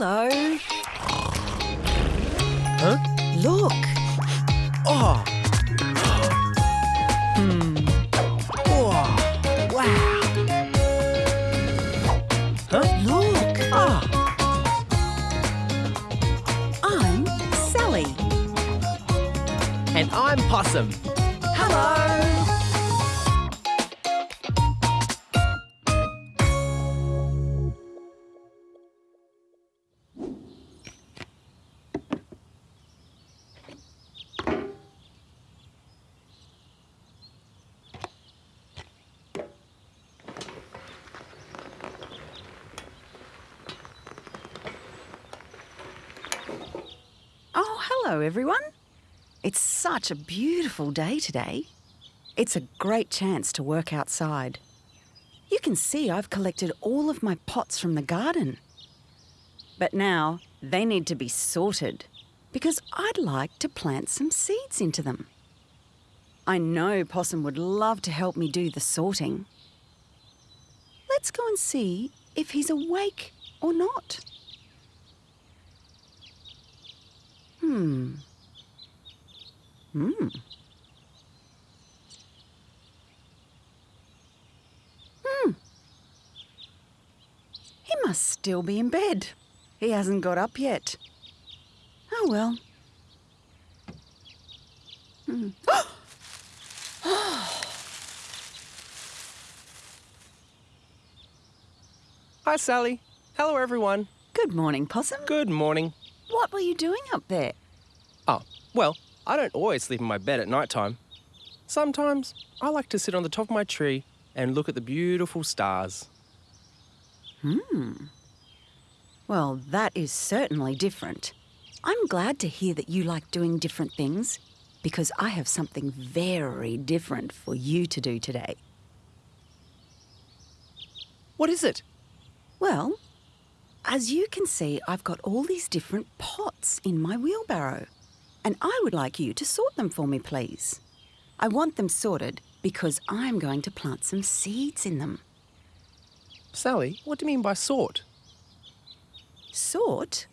Hello. Huh? Look. Oh. Hmm. Oh. Wow. Huh? Look. Ah. I'm Sally. And I'm Possum. Oh, hello, everyone. It's such a beautiful day today. It's a great chance to work outside. You can see I've collected all of my pots from the garden. But now they need to be sorted because I'd like to plant some seeds into them. I know Possum would love to help me do the sorting. Let's go and see if he's awake or not. Hmm. Hmm. Hmm. He must still be in bed. He hasn't got up yet. Oh well. Hmm. Hi, Sally. Hello, everyone. Good morning, Possum. Good morning. What were you doing up there? Oh, well, I don't always sleep in my bed at night time. Sometimes I like to sit on the top of my tree and look at the beautiful stars. Hmm. Well, that is certainly different. I'm glad to hear that you like doing different things because I have something very different for you to do today. What is it? Well, as you can see, I've got all these different pots in my wheelbarrow, and I would like you to sort them for me, please. I want them sorted because I'm going to plant some seeds in them. Sally, what do you mean by sort? Sort?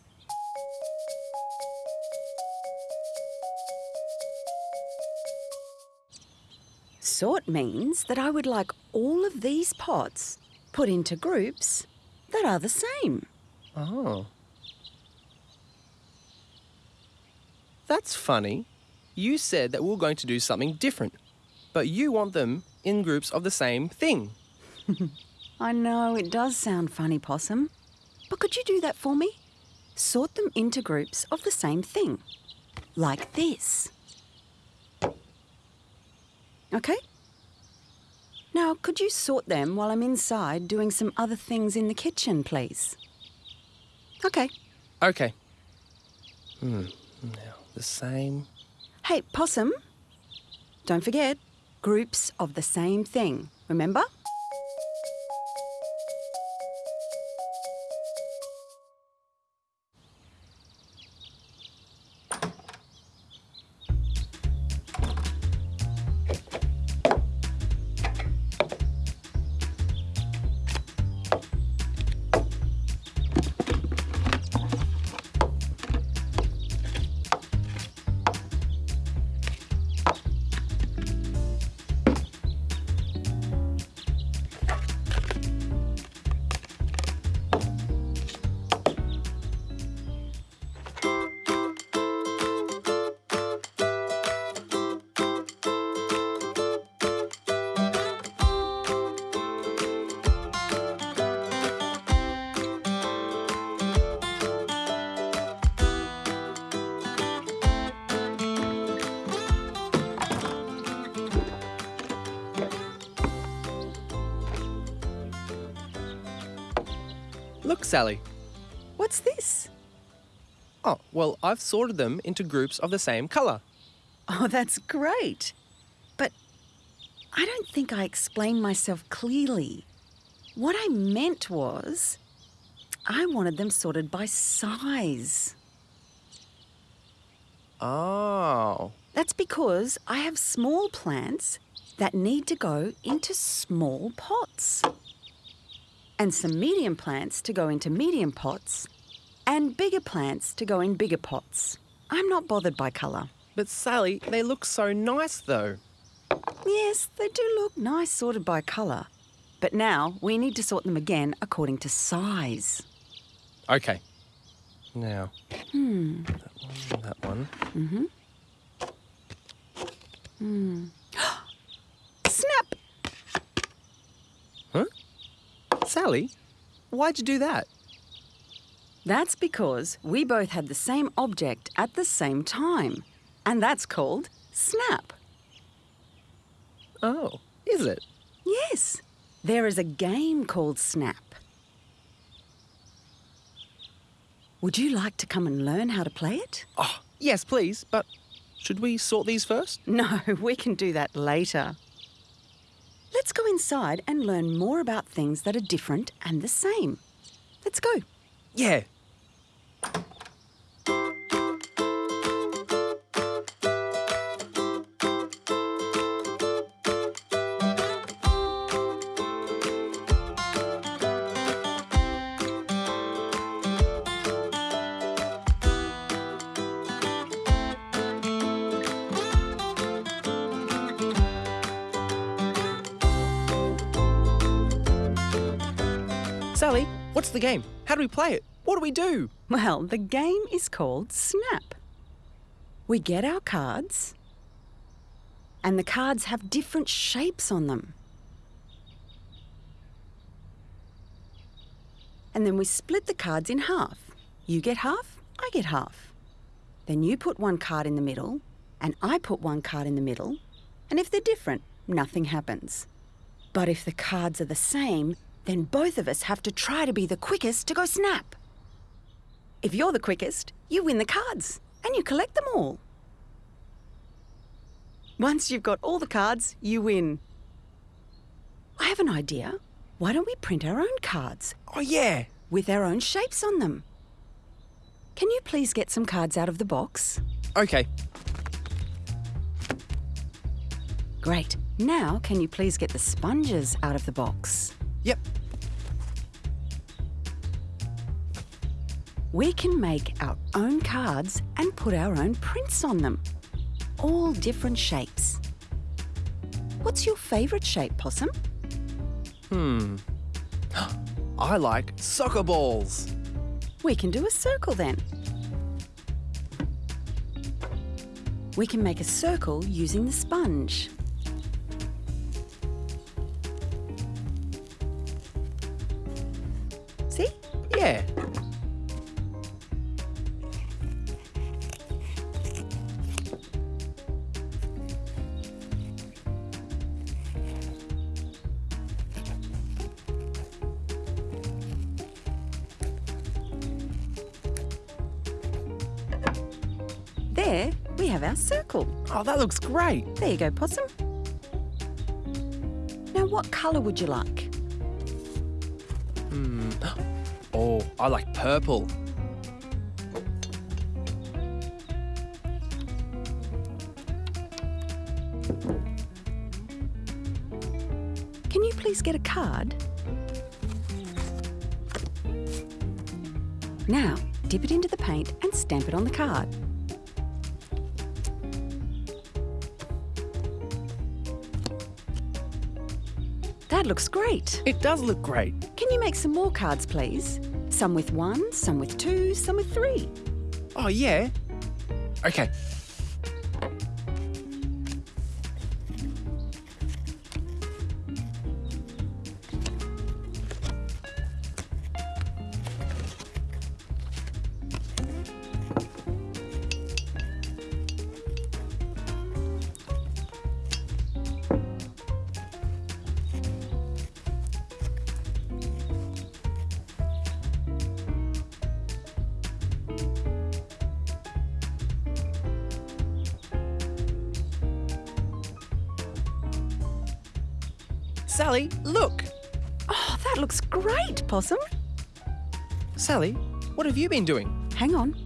Sort means that I would like all of these pots put into groups that are the same. Oh. That's funny. You said that we were going to do something different, but you want them in groups of the same thing. I know it does sound funny, Possum, but could you do that for me? Sort them into groups of the same thing, like this. Okay? Now, could you sort them while I'm inside doing some other things in the kitchen, please? Okay. Okay. Hmm. Now, the same. Hey, Possum, don't forget groups of the same thing, remember? Look, Sally. What's this? Oh, well, I've sorted them into groups of the same colour. Oh, that's great. But I don't think I explained myself clearly. What I meant was, I wanted them sorted by size. Oh. That's because I have small plants that need to go into small pots. And some medium plants to go into medium pots. And bigger plants to go in bigger pots. I'm not bothered by colour. But Sally, they look so nice though. Yes, they do look nice sorted by colour. But now we need to sort them again according to size. Okay. Now. Hmm. That one, that one. Snap! Huh? Sally, why'd you do that? That's because we both had the same object at the same time. And that's called snap. Oh, is it? Yes, there is a game called Snap. Would you like to come and learn how to play it? Oh, yes, please, but should we sort these first? No, we can do that later. Let's go inside and learn more about things that are different and the same. Let's go. Yeah. What's the game? How do we play it? What do we do? Well, the game is called Snap. We get our cards, and the cards have different shapes on them. And then we split the cards in half. You get half, I get half. Then you put one card in the middle, and I put one card in the middle. And if they're different, nothing happens. But if the cards are the same, then both of us have to try to be the quickest to go snap. If you're the quickest, you win the cards and you collect them all. Once you've got all the cards, you win. I have an idea. Why don't we print our own cards Oh, yeah. with our own shapes on them? Can you please get some cards out of the box? Okay. Great. Now, can you please get the sponges out of the box? Yep. We can make our own cards and put our own prints on them. All different shapes. What's your favourite shape, Possum? Hmm. I like soccer balls. We can do a circle then. We can make a circle using the sponge. Oh, that looks great. There you go, Possum. Now, what colour would you like? Hmm. Oh, I like purple. Can you please get a card? Now, dip it into the paint and stamp it on the card. That looks great. It does look great. Can you make some more cards, please? Some with one, some with two, some with three. Oh, yeah. Okay. Sally, look. Oh, that looks great, Possum. Sally, what have you been doing? Hang on.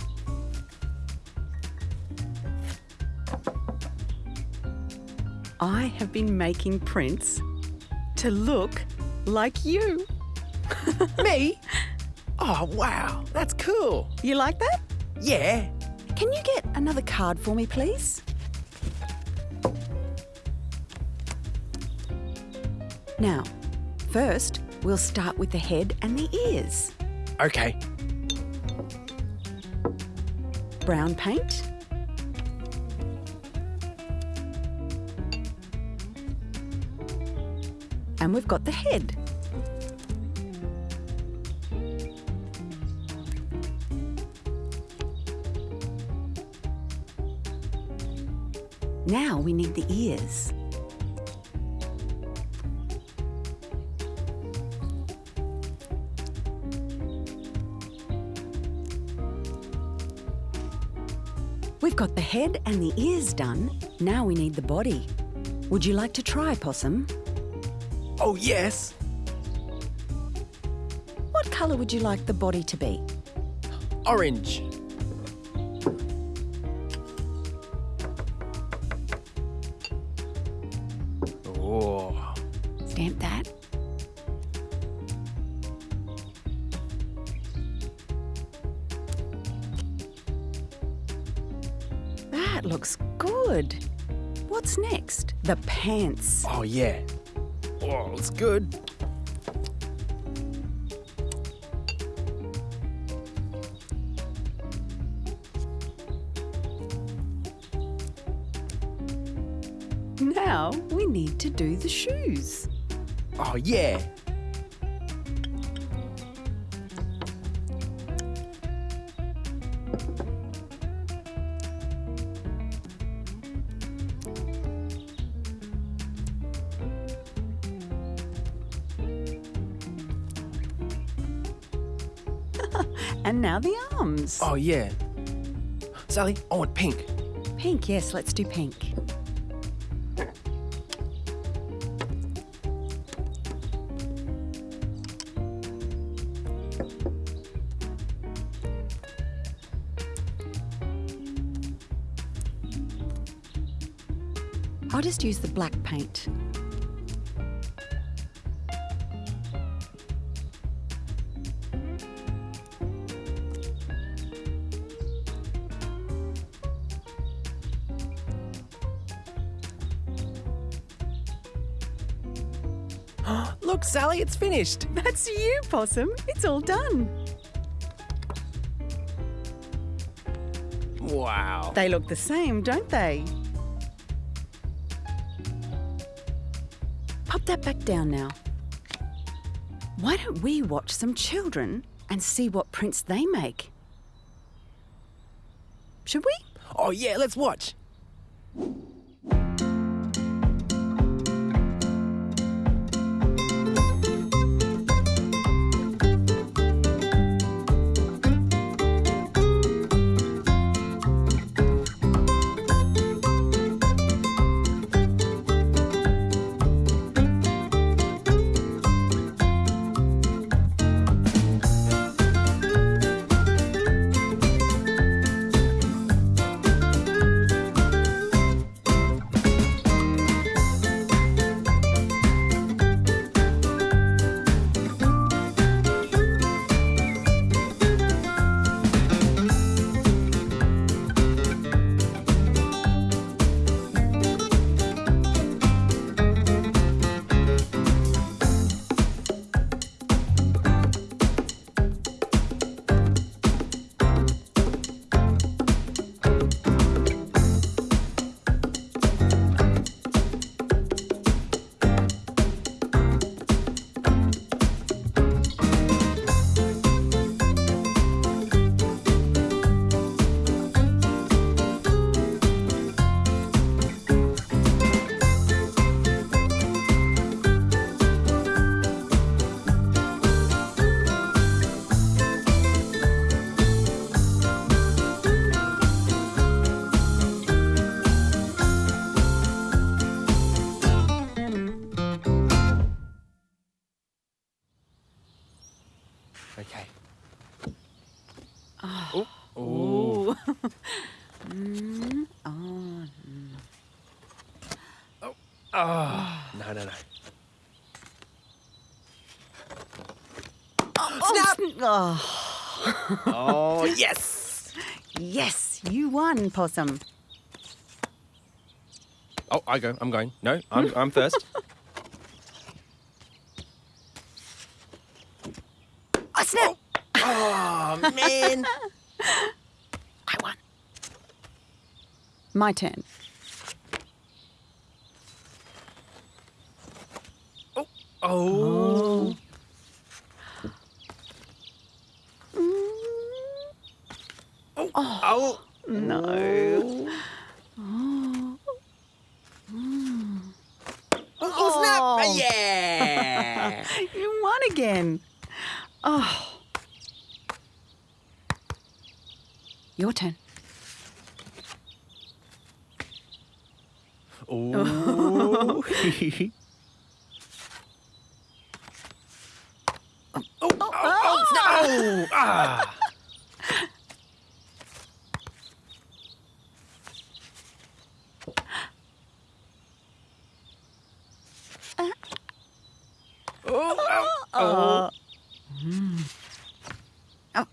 I have been making prints to look like you. Me? Oh, wow. That's cool. You like that? Yeah. Can you get another card for me, please? Now, first, we'll start with the head and the ears. Okay. Brown paint. And we've got the head. Now we need the ears. Head and the ears done. Now we need the body. Would you like to try, Possum? Oh, yes. What colour would you like the body to be? Orange. Oh. Stamp that. Looks good. What's next? The pants. Oh, yeah. Oh, it's good. Now we need to do the shoes. Oh, yeah. And now the arms. Oh, yeah. Sally, I want pink. Pink, yes, let's do pink. I'll just use the black paint. Sally, it's finished. That's you, Possum. It's all done. Wow. They look the same, don't they? Pop that back down now. Why don't we watch some children and see what prints they make? Should we? Oh, yeah, let's watch. Yes! you won, Possum. Oh, I go. I'm going. No, I'm, I'm first. Oh, snap! Oh, oh man. I won. My turn. Oh. Oh. Oh. Oh, no. Oh, snap! Oh. Yeah! You won again. Oh. Your turn. Oh. oh, oh, oh, snap! Oh, ah. Oh, oh, oh. Oh.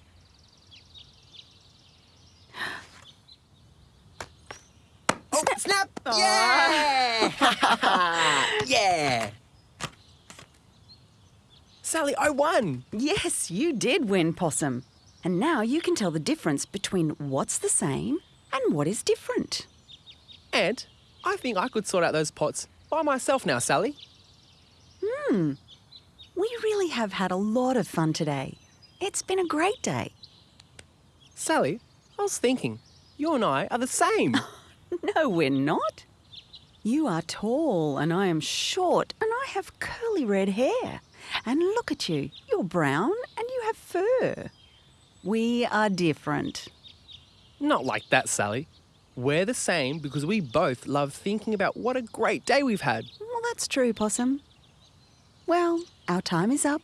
Oh, snap! Yeah! yeah! Sally, I won! Yes, you did win, Possum. And now you can tell the difference between what's the same and what is different. And I think I could sort out those pots by myself now, Sally. We really have had a lot of fun today. It's been a great day. Sally, I was thinking, you and I are the same. No, we're not. You are tall and I am short and I have curly red hair. And look at you, you're brown and you have fur. We are different. Not like that, Sally. We're the same because we both love thinking about what a great day we've had. Well, that's true, Possum. Well, our time is up.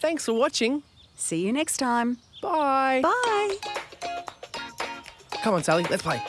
Thanks for watching. See you next time. Bye. Bye. Come on, Sally, let's play.